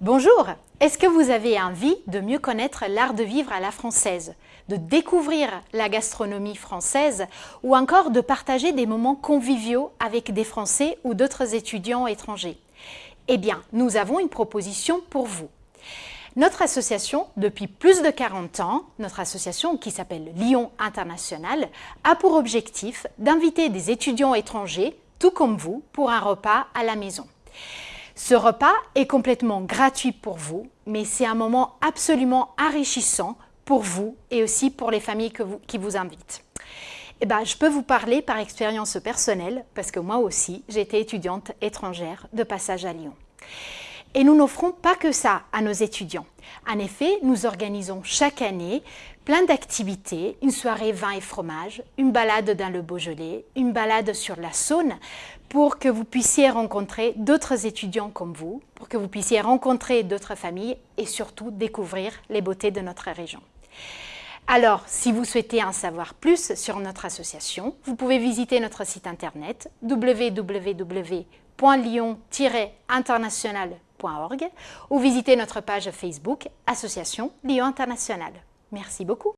Bonjour Est-ce que vous avez envie de mieux connaître l'art de vivre à la française, de découvrir la gastronomie française ou encore de partager des moments conviviaux avec des Français ou d'autres étudiants étrangers? Eh bien, nous avons une proposition pour vous. Notre association, depuis plus de 40 ans, notre association qui s'appelle Lyon International, a pour objectif d'inviter des étudiants étrangers, tout comme vous, pour un repas à la maison. Ce repas est complètement gratuit pour vous, mais c'est un moment absolument enrichissant pour vous et aussi pour les familles qui vous invitent. Eh ben, je peux vous parler par expérience personnelle, parce que moi aussi, j'étais étudiante étrangère de passage à Lyon. Et nous n'offrons pas que ça à nos étudiants. En effet, nous organisons chaque année plein d'activités, une soirée vin et fromage, une balade dans le Beaujolais, une balade sur la Saône, pour que vous puissiez rencontrer d'autres étudiants comme vous, pour que vous puissiez rencontrer d'autres familles et surtout découvrir les beautés de notre région. Alors, si vous souhaitez en savoir plus sur notre association, vous pouvez visiter notre site internet www.lyon-international.org ou visiter notre page Facebook Association Lyon International. Merci beaucoup.